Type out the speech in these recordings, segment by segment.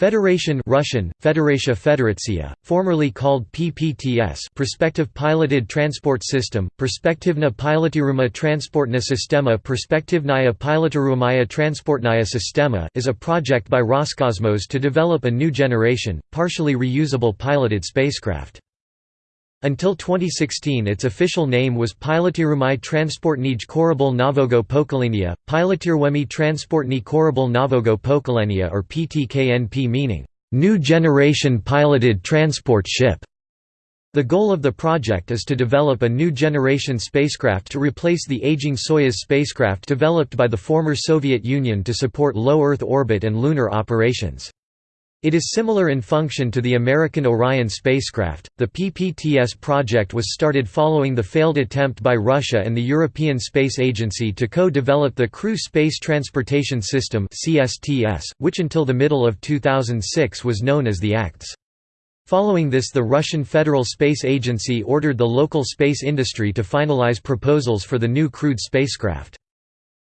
Federation Russian, Federatia Federatsia, formerly called PPTS Perspective Piloted Transport System, Perspektivna Pilotiruma Transportna Sistema Perspektivnaya Pilotirumaya Transportnaya Sistema is a project by Roscosmos to develop a new generation, partially reusable piloted spacecraft. Until 2016 its official name was Pilotirumai Transportnij Korabel Novogo Pokolenia, Pilotirwemi Transportni Korabel Novogo Pokolenia or PTKNP meaning, "...new generation piloted transport ship". The goal of the project is to develop a new generation spacecraft to replace the aging Soyuz spacecraft developed by the former Soviet Union to support low Earth orbit and lunar operations. It is similar in function to the American Orion spacecraft. The PPTS project was started following the failed attempt by Russia and the European Space Agency to co develop the Crew Space Transportation System, which until the middle of 2006 was known as the ACTS. Following this, the Russian Federal Space Agency ordered the local space industry to finalize proposals for the new crewed spacecraft.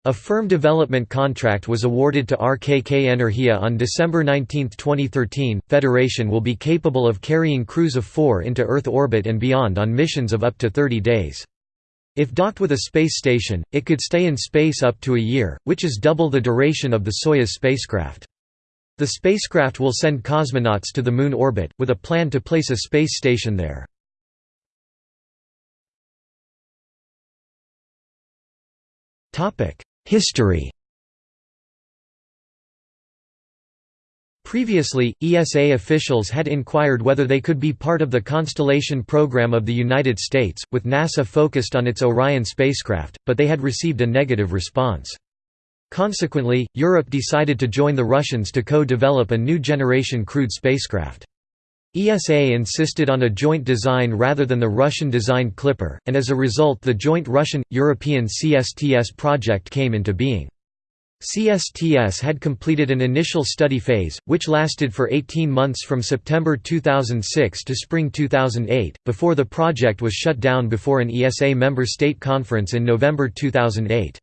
A firm development contract was awarded to RKK Energia on December 19, 2013. Federation will be capable of carrying crews of four into Earth orbit and beyond on missions of up to 30 days. If docked with a space station, it could stay in space up to a year, which is double the duration of the Soyuz spacecraft. The spacecraft will send cosmonauts to the Moon orbit, with a plan to place a space station there. History Previously, ESA officials had inquired whether they could be part of the Constellation program of the United States, with NASA focused on its Orion spacecraft, but they had received a negative response. Consequently, Europe decided to join the Russians to co-develop a new generation crewed spacecraft. ESA insisted on a joint design rather than the Russian-designed Clipper, and as a result the joint Russian-European CSTS project came into being. CSTS had completed an initial study phase, which lasted for 18 months from September 2006 to spring 2008, before the project was shut down before an ESA member state conference in November 2008.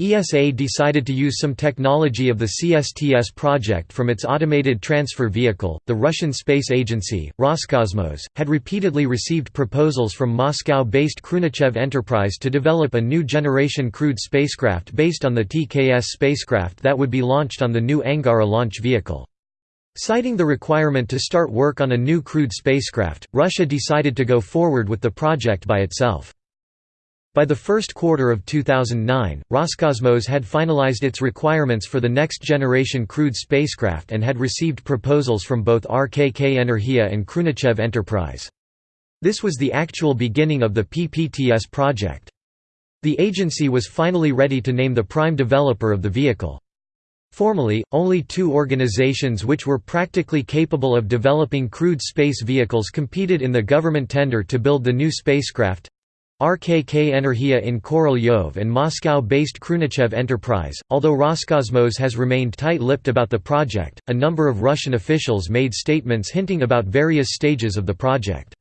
ESA decided to use some technology of the CSTS project from its automated transfer vehicle. The Russian Space Agency, Roscosmos, had repeatedly received proposals from Moscow based Khrunichev Enterprise to develop a new generation crewed spacecraft based on the TKS spacecraft that would be launched on the new Angara launch vehicle. Citing the requirement to start work on a new crewed spacecraft, Russia decided to go forward with the project by itself. By the first quarter of 2009, Roscosmos had finalized its requirements for the next-generation crewed spacecraft and had received proposals from both RKK Energia and Khrunichev Enterprise. This was the actual beginning of the PPTS project. The agency was finally ready to name the prime developer of the vehicle. Formally, only two organizations which were practically capable of developing crewed space vehicles competed in the government tender to build the new spacecraft, RKK Energia in Korolyov and Moscow-based Khrunichev Enterprise. Although Roscosmos has remained tight-lipped about the project, a number of Russian officials made statements hinting about various stages of the project.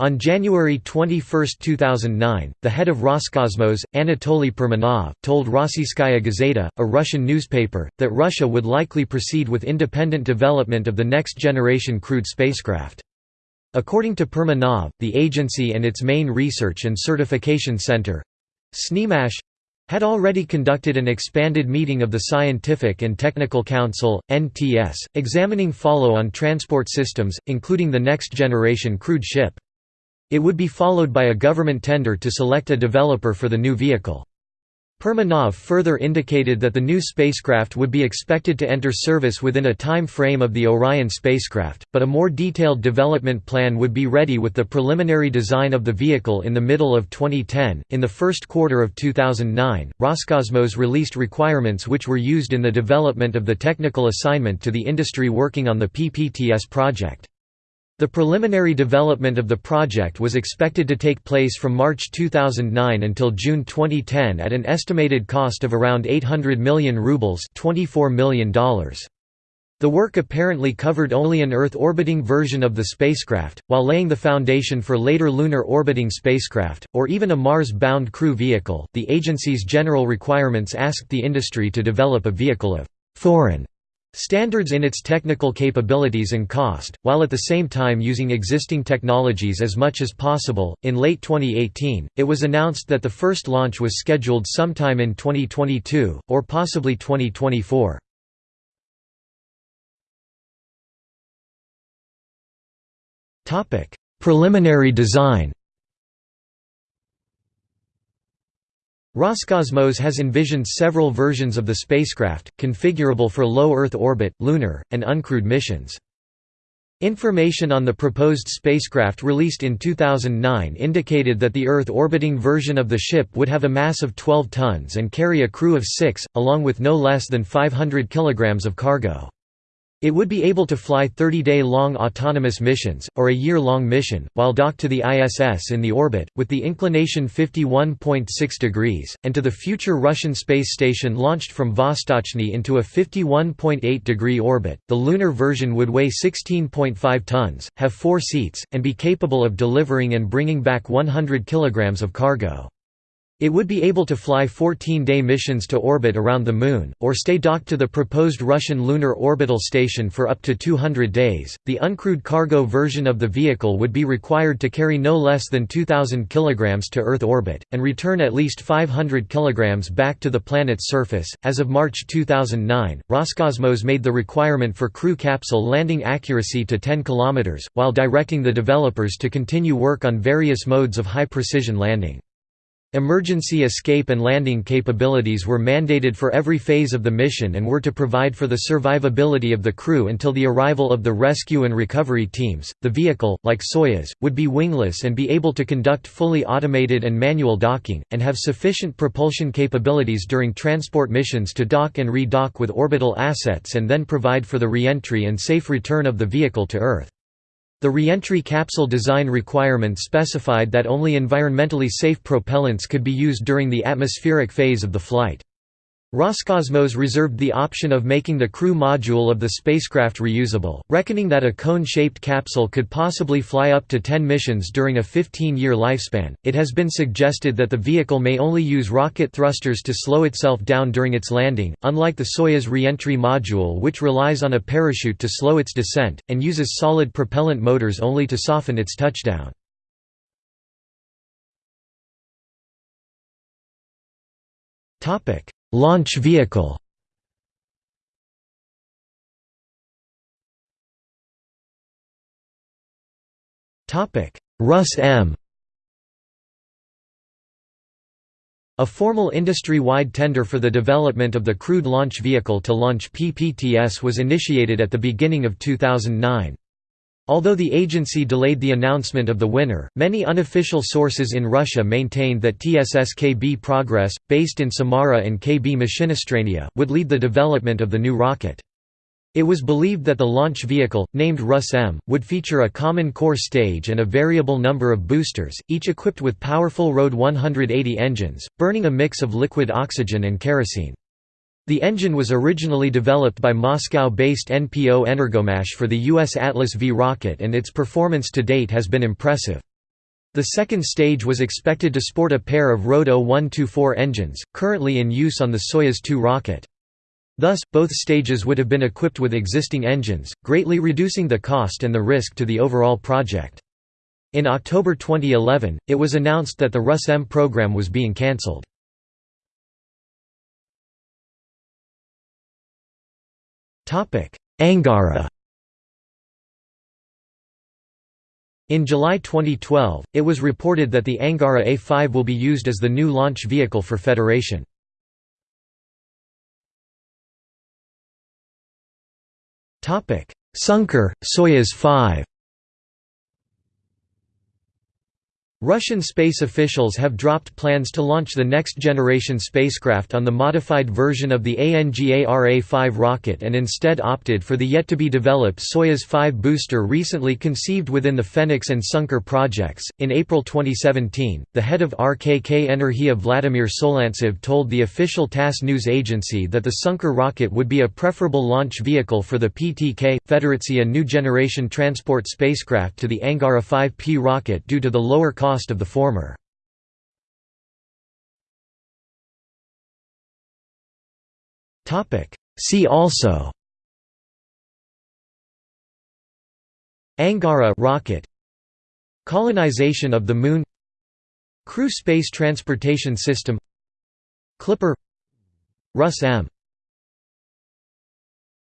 On January 21, 2009, the head of Roscosmos, Anatoly Perminov, told Rossiyskaya Gazeta, a Russian newspaper, that Russia would likely proceed with independent development of the next-generation crewed spacecraft. According to Perminov, the agency and its main research and certification center TsNIIMash had already conducted an expanded meeting of the Scientific and Technical Council, NTS, examining follow-on transport systems, including the next-generation crewed ship. It would be followed by a government tender to select a developer for the new vehicle. Perminov further indicated that the new spacecraft would be expected to enter service within a time frame of the Orion spacecraft, but a more detailed development plan would be ready with the preliminary design of the vehicle in the middle of 2010. In the first quarter of 2009, Roscosmos released requirements which were used in the development of the technical assignment to the industry working on the PPTS project. The preliminary development of the project was expected to take place from March 2009 until June 2010 at an estimated cost of around 800 million rubles $24 million. The work apparently covered only an Earth-orbiting version of the spacecraft, while laying the foundation for later lunar orbiting spacecraft, or even a Mars-bound crew vehicle. The agency's general requirements asked the industry to develop a vehicle of foreign standards in its technical capabilities and cost, while at the same time using existing technologies as much as possible. In late 2018, it was announced that the first launch was scheduled sometime in 2022, or possibly 2024. Preliminary design Roscosmos has envisioned several versions of the spacecraft, configurable for low Earth orbit, lunar, and uncrewed missions. Information on the proposed spacecraft released in 2009 indicated that the Earth-orbiting version of the ship would have a mass of 12 tons and carry a crew of six, along with no less than 500 kilograms of cargo. It would be able to fly 30-day-long autonomous missions, or a year-long mission, while docked to the ISS in the orbit, with the inclination 51.6 degrees, and to the future Russian space station launched from Vostochny into a 51.8-degree orbit. The lunar version would weigh 16.5 tons, have four seats, and be capable of delivering and bringing back 100 kilograms of cargo. It would be able to fly 14-day missions to orbit around the Moon, or stay docked to the proposed Russian Lunar Orbital Station for up to 200 days. The uncrewed cargo version of the vehicle would be required to carry no less than 2,000 kg to Earth orbit, and return at least 500 kg back to the planet's surface. As of March 2009, Roscosmos made the requirement for crew capsule landing accuracy to 10 km, while directing the developers to continue work on various modes of high precision landing. Emergency escape and landing capabilities were mandated for every phase of the mission and were to provide for the survivability of the crew until the arrival of the rescue and recovery teams. The vehicle, like Soyuz, would be wingless and be able to conduct fully automated and manual docking, and have sufficient propulsion capabilities during transport missions to dock and re-dock with orbital assets and then provide for the re-entry and safe return of the vehicle to Earth. The reentry capsule design requirement specified that only environmentally safe propellants could be used during the atmospheric phase of the flight. Roscosmos reserved the option of making the crew module of the spacecraft reusable, reckoning that a cone-shaped capsule could possibly fly up to 10 missions during a 15-year lifespan. It has been suggested that the vehicle may only use rocket thrusters to slow itself down during its landing, unlike the Soyuz reentry module which relies on a parachute to slow its descent, and uses solid propellant motors only to soften its touchdown. Topic: Launch vehicle Rus-M A formal industry-wide tender for the development of the crewed launch vehicle to launch PPTS was initiated at the beginning of 2009. Although the agency delayed the announcement of the winner, many unofficial sources in Russia maintained that TsSKB-Progress, based in Samara and KB Mashinostroyeniya, would lead the development of the new rocket. It was believed that the launch vehicle, named Rus-M, would feature a common core stage and a variable number of boosters, each equipped with powerful RD 180 engines, burning a mix of liquid oxygen and kerosene. The engine was originally developed by Moscow-based NPO Energomash for the U.S. Atlas V rocket and its performance to date has been impressive. The second stage was expected to sport a pair of RD 0124 engines, currently in use on the Soyuz 2 rocket. Thus, both stages would have been equipped with existing engines, greatly reducing the cost and the risk to the overall project. In October 2011, it was announced that the Rus-M program was being cancelled. Angara In July 2012, it was reported that the Angara A5 will be used as the new launch vehicle for Federation. Sunkar, Soyuz 5 Russian space officials have dropped plans to launch the next-generation spacecraft on the modified version of the ANGARA-5 rocket and instead opted for the yet-to-be-developed Soyuz 5 booster recently conceived within the Fenix and Sunkar projects. In April 2017, the head of RKK Energia Vladimir Solntsev told the official TASS news agency that the Sunkar rocket would be a preferable launch vehicle for the PTK Federatia new generation transport spacecraft to the Angara 5P rocket due to the lower cost cost of the former. See also Angara rocket Colonization of the Moon Crew Space Transportation System Clipper Rus-M.